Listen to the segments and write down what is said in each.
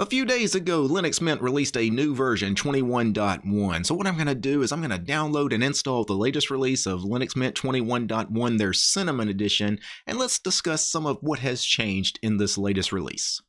A few days ago, Linux Mint released a new version, 21.1. So what I'm going to do is I'm going to download and install the latest release of Linux Mint 21.1, their Cinnamon edition, and let's discuss some of what has changed in this latest release.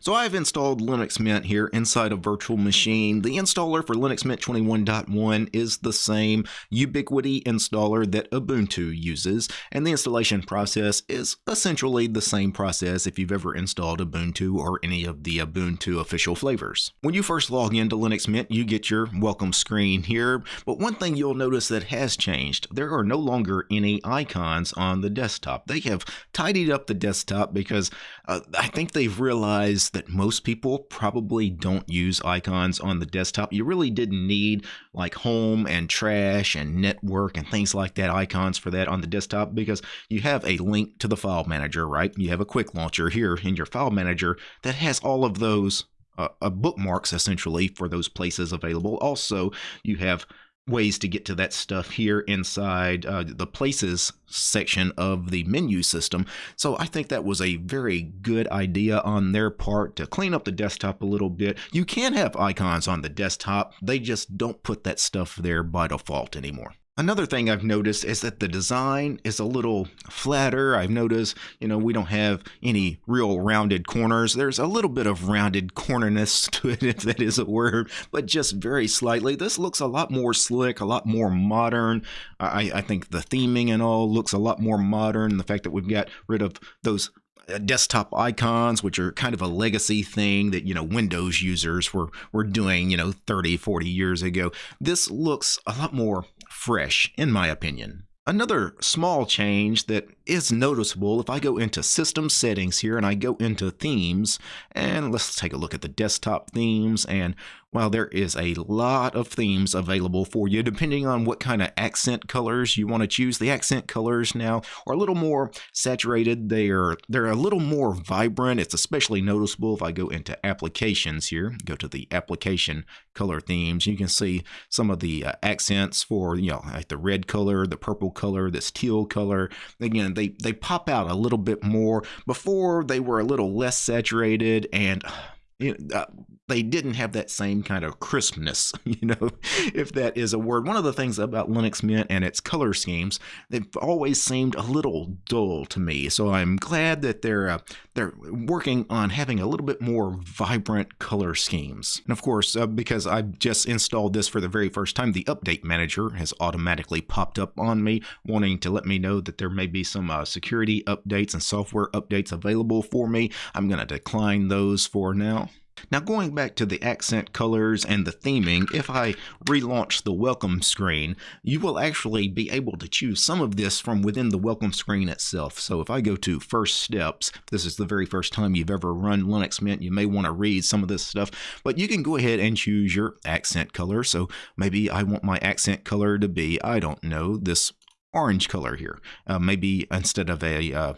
So I've installed Linux Mint here inside a virtual machine. The installer for Linux Mint 21.1 is the same Ubiquity installer that Ubuntu uses, and the installation process is essentially the same process if you've ever installed Ubuntu or any of the Ubuntu official flavors. When you first log into Linux Mint, you get your welcome screen here, but one thing you'll notice that has changed, there are no longer any icons on the desktop. They have tidied up the desktop because uh, I think they've realized is that most people probably don't use icons on the desktop. You really didn't need like home and trash and network and things like that icons for that on the desktop because you have a link to the file manager, right? You have a quick launcher here in your file manager that has all of those uh, uh, bookmarks essentially for those places available. Also, you have ways to get to that stuff here inside uh, the places section of the menu system. So I think that was a very good idea on their part to clean up the desktop a little bit. You can have icons on the desktop, they just don't put that stuff there by default anymore. Another thing I've noticed is that the design is a little flatter. I've noticed, you know, we don't have any real rounded corners. There's a little bit of rounded cornerness to it, if that is a word, but just very slightly. This looks a lot more slick, a lot more modern. I, I think the theming and all looks a lot more modern. The fact that we've got rid of those uh, desktop icons which are kind of a legacy thing that you know windows users were were doing you know 30 40 years ago this looks a lot more fresh in my opinion. Another small change that is noticeable if I go into system settings here and I go into themes and let's take a look at the desktop themes and while there is a lot of themes available for you depending on what kind of accent colors you want to choose the accent colors now are a little more saturated. They're they're a little more vibrant. It's especially noticeable if I go into applications here go to the application color themes. You can see some of the uh, accents for you know like the red color the purple color this teal color. Again they they pop out a little bit more. Before they were a little less saturated and you know, uh, they didn't have that same kind of crispness, you know, if that is a word. One of the things about Linux Mint and its color schemes, they've always seemed a little dull to me. So I'm glad that they're uh, they're working on having a little bit more vibrant color schemes. And of course, uh, because I've just installed this for the very first time, the update manager has automatically popped up on me, wanting to let me know that there may be some uh, security updates and software updates available for me. I'm going to decline those for now. Now going back to the accent colors and the theming, if I relaunch the welcome screen, you will actually be able to choose some of this from within the welcome screen itself. So if I go to first steps, this is the very first time you've ever run Linux Mint, you may want to read some of this stuff, but you can go ahead and choose your accent color. So maybe I want my accent color to be, I don't know, this orange color here. Uh, maybe instead of a uh,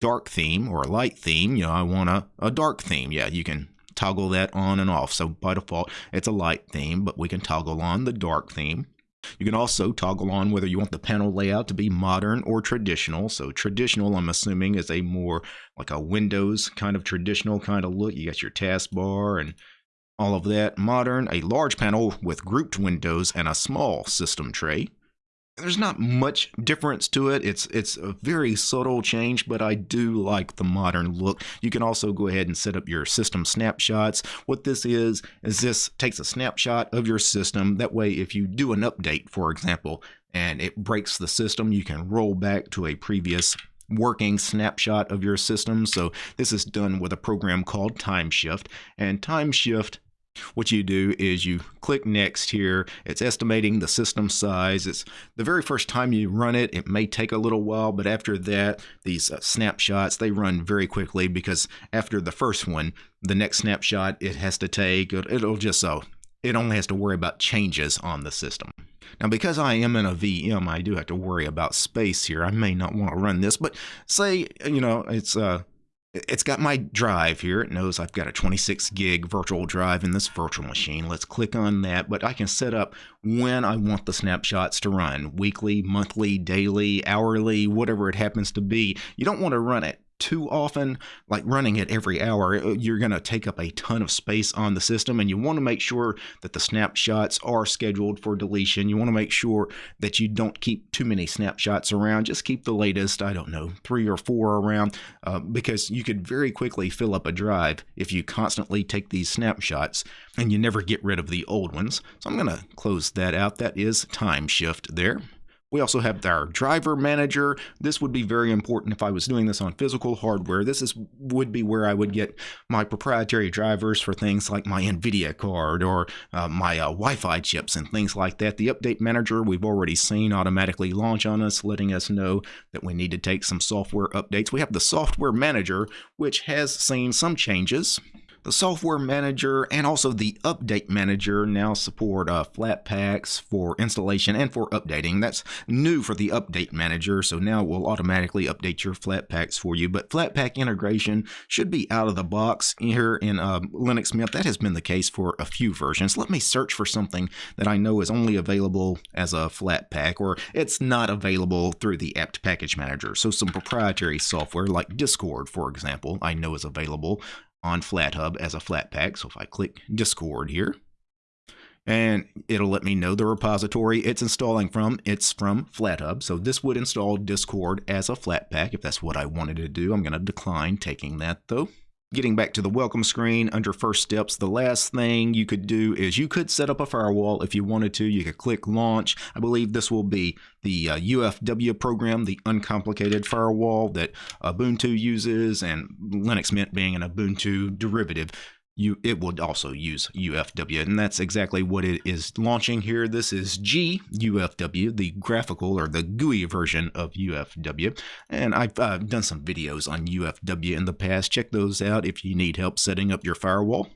dark theme or a light theme, you know, I want a, a dark theme. Yeah, you can toggle that on and off. So by default, it's a light theme, but we can toggle on the dark theme. You can also toggle on whether you want the panel layout to be modern or traditional. So traditional, I'm assuming, is a more like a Windows kind of traditional kind of look. You got your taskbar and all of that. Modern, a large panel with grouped windows and a small system tray there's not much difference to it. It's it's a very subtle change, but I do like the modern look. You can also go ahead and set up your system snapshots. What this is is this takes a snapshot of your system. That way, if you do an update, for example, and it breaks the system, you can roll back to a previous working snapshot of your system. So this is done with a program called TimeShift, and TimeShift what you do is you click next here. It's estimating the system size. It's the very first time you run it, it may take a little while, but after that, these uh, snapshots, they run very quickly because after the first one, the next snapshot it has to take, it'll just so, it only has to worry about changes on the system. Now, because I am in a VM, I do have to worry about space here. I may not want to run this, but say, you know, it's uh, it's got my drive here. It knows I've got a 26 gig virtual drive in this virtual machine. Let's click on that, but I can set up when I want the snapshots to run weekly, monthly, daily, hourly, whatever it happens to be. You don't want to run it too often, like running it every hour, uh, you're going to take up a ton of space on the system. And you want to make sure that the snapshots are scheduled for deletion. You want to make sure that you don't keep too many snapshots around. Just keep the latest, I don't know, three or four around, uh, because you could very quickly fill up a drive if you constantly take these snapshots and you never get rid of the old ones. So I'm going to close that out. That is time shift there. We also have our driver manager. This would be very important if I was doing this on physical hardware. This is would be where I would get my proprietary drivers for things like my NVIDIA card or uh, my uh, Wi-Fi chips and things like that. The update manager we've already seen automatically launch on us, letting us know that we need to take some software updates. We have the software manager, which has seen some changes. The software manager and also the update manager now support uh, Flatpaks for installation and for updating. That's new for the update manager, so now it will automatically update your Flatpaks for you. But Flatpak integration should be out of the box here in uh, Linux Mint. That has been the case for a few versions. Let me search for something that I know is only available as a Flatpak or it's not available through the apt package manager. So some proprietary software like Discord, for example, I know is available on FlatHub as a Flatpak. So if I click Discord here, and it'll let me know the repository it's installing from. It's from FlatHub. So this would install Discord as a Flatpak if that's what I wanted to do. I'm going to decline taking that though. Getting back to the welcome screen under first steps, the last thing you could do is you could set up a firewall if you wanted to. You could click launch. I believe this will be the uh, UFW program, the uncomplicated firewall that Ubuntu uses, and Linux Mint being an Ubuntu derivative you it would also use UFW and that's exactly what it is launching here. This is G UFW the graphical or the GUI version of UFW and I've uh, done some videos on UFW in the past. Check those out if you need help setting up your firewall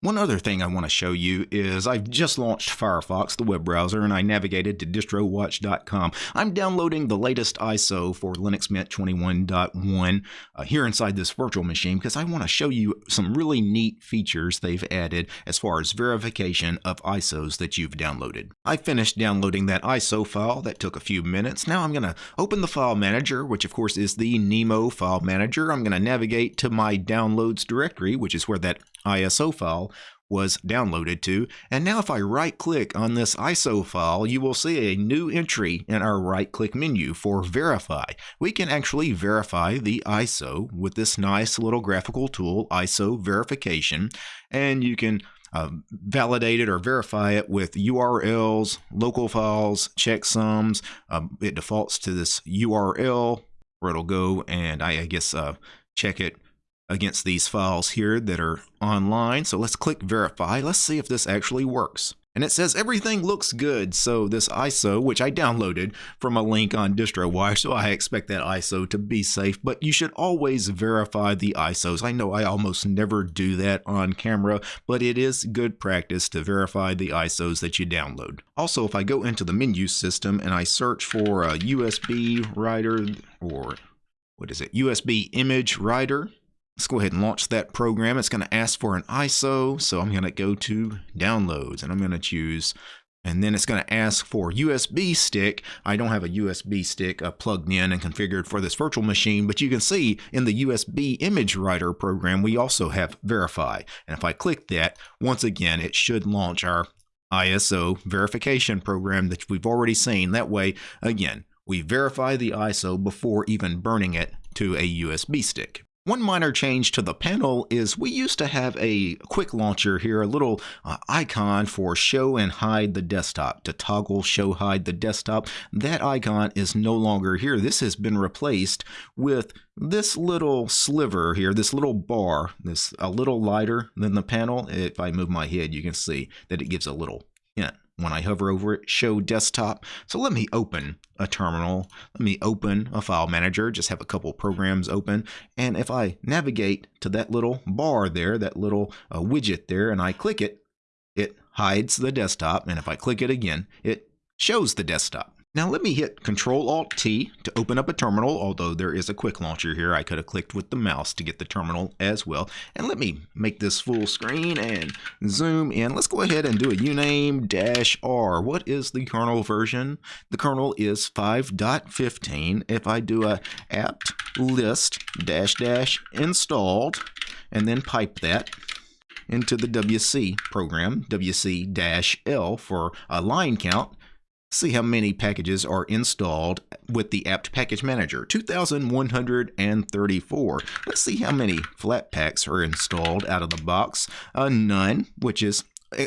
one other thing I want to show you is I've just launched Firefox, the web browser, and I navigated to distrowatch.com. I'm downloading the latest ISO for Linux Mint 21.1 uh, here inside this virtual machine because I want to show you some really neat features they've added as far as verification of ISOs that you've downloaded. I finished downloading that ISO file. That took a few minutes. Now I'm going to open the file manager, which of course is the Nemo file manager. I'm going to navigate to my downloads directory, which is where that ISO file was downloaded to. And now if I right click on this ISO file, you will see a new entry in our right click menu for verify. We can actually verify the ISO with this nice little graphical tool, ISO verification, and you can uh, validate it or verify it with URLs, local files, checksums. Um, it defaults to this URL where it'll go and I, I guess uh, check it against these files here that are online. So let's click verify. Let's see if this actually works. And it says everything looks good. So this ISO, which I downloaded from a link on DistroWatch, so I expect that ISO to be safe, but you should always verify the ISOs. I know I almost never do that on camera, but it is good practice to verify the ISOs that you download. Also, if I go into the menu system and I search for a USB writer or what is it, USB image writer, Let's go ahead and launch that program. It's going to ask for an ISO, so I'm going to go to downloads and I'm going to choose and then it's going to ask for USB stick. I don't have a USB stick uh, plugged in and configured for this virtual machine, but you can see in the USB image writer program, we also have verify. And if I click that, once again, it should launch our ISO verification program that we've already seen. That way, again, we verify the ISO before even burning it to a USB stick. One minor change to the panel is we used to have a quick launcher here, a little uh, icon for show and hide the desktop, to toggle show hide the desktop. That icon is no longer here. This has been replaced with this little sliver here, this little bar, this a little lighter than the panel. If I move my head, you can see that it gives a little when I hover over it, show desktop. So let me open a terminal. Let me open a file manager, just have a couple programs open. And if I navigate to that little bar there, that little uh, widget there, and I click it, it hides the desktop. And if I click it again, it shows the desktop. Now let me hit Control Alt T to open up a terminal, although there is a quick launcher here. I could have clicked with the mouse to get the terminal as well. And let me make this full screen and zoom in. Let's go ahead and do a uname-r. What is the kernel version? The kernel is 5.15. If I do a apt list dash dash installed and then pipe that, into the WC program, WC-L for a line count, see how many packages are installed with the apt package manager. 2134 let's see how many flat packs are installed out of the box. Uh, none which is uh,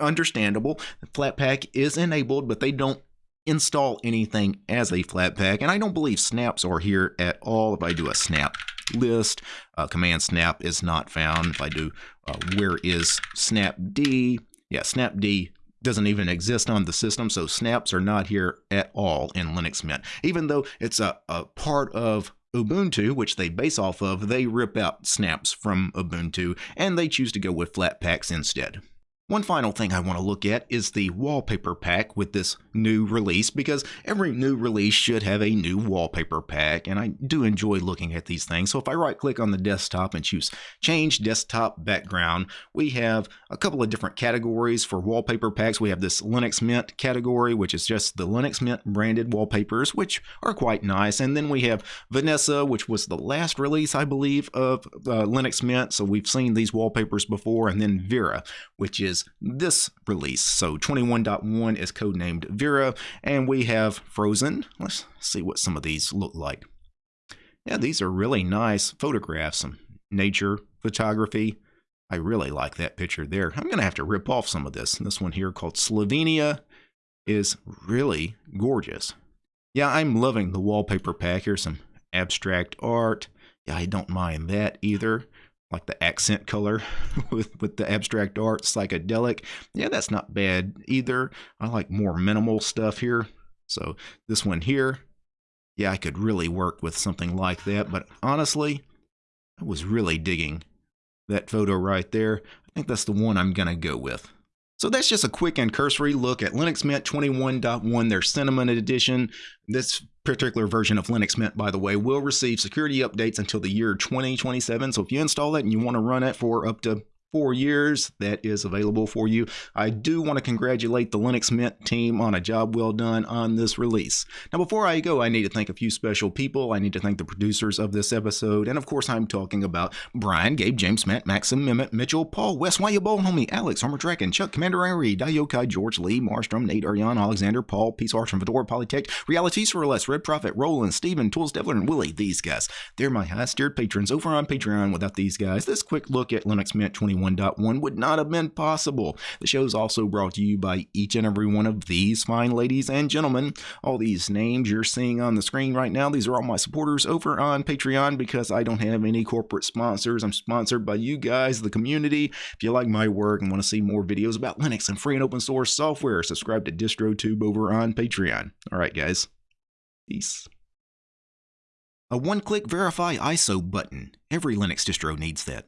understandable. Flatpak is enabled but they don't install anything as a flatpak and i don't believe snaps are here at all. If i do a snap list uh, command snap is not found. If i do uh, where is snapd yeah snapd doesn't even exist on the system, so snaps are not here at all in Linux Mint. Even though it's a, a part of Ubuntu, which they base off of, they rip out snaps from Ubuntu and they choose to go with Flatpaks instead. One final thing I want to look at is the wallpaper pack with this new release because every new release should have a new wallpaper pack and I do enjoy looking at these things. So if I right click on the desktop and choose change desktop background, we have a couple of different categories for wallpaper packs. We have this Linux Mint category, which is just the Linux Mint branded wallpapers, which are quite nice. And then we have Vanessa, which was the last release, I believe, of uh, Linux Mint. So we've seen these wallpapers before. And then Vera, which is this release. So 21.1 is codenamed Vera, and we have Frozen. Let's see what some of these look like. Yeah, these are really nice photographs, some nature photography. I really like that picture there. I'm going to have to rip off some of this. This one here called Slovenia is really gorgeous. Yeah, I'm loving the wallpaper pack. Here's some abstract art. Yeah, I don't mind that either like the accent color with, with the abstract art, psychedelic. Yeah, that's not bad either. I like more minimal stuff here. So this one here, yeah, I could really work with something like that. But honestly, I was really digging that photo right there. I think that's the one I'm going to go with. So that's just a quick and cursory look at Linux Mint 21.1, their Cinnamon edition. This particular version of Linux Mint, by the way, will receive security updates until the year 2027. So if you install it and you want to run it for up to four years that is available for you. I do want to congratulate the Linux Mint team on a job well done on this release. Now, before I go, I need to thank a few special people. I need to thank the producers of this episode. And of course, I'm talking about Brian, Gabe, James, Matt, Maxim, Mehmet, Mitchell, Paul, Wes, Why You Bold Homie, Alex, Armor Dragon, Chuck, Commander Irie, Dayokai, George Lee, Marstrom, Nate, Ariane, Alexander, Paul, Peace Arch, and Fedora, Polytech, Realities for Less, Red Prophet, Roland, Steven, Tools, Devler, and Willie. These guys, they're my highest tiered patrons over on Patreon. Without these guys, this quick look at Linux Mint 21.1 would not have been possible. The show is also brought to you by each and every one of these fine ladies and gentlemen. All these names you're seeing on the screen right now, these are all my supporters over on Patreon because I don't have any corporate sponsors. I'm sponsored by you guys, the community. If you like my work and want to see more videos about Linux and free and open source software, subscribe to DistroTube over on Patreon. All right, guys. Peace. A one-click verify ISO button. Every Linux distro needs that.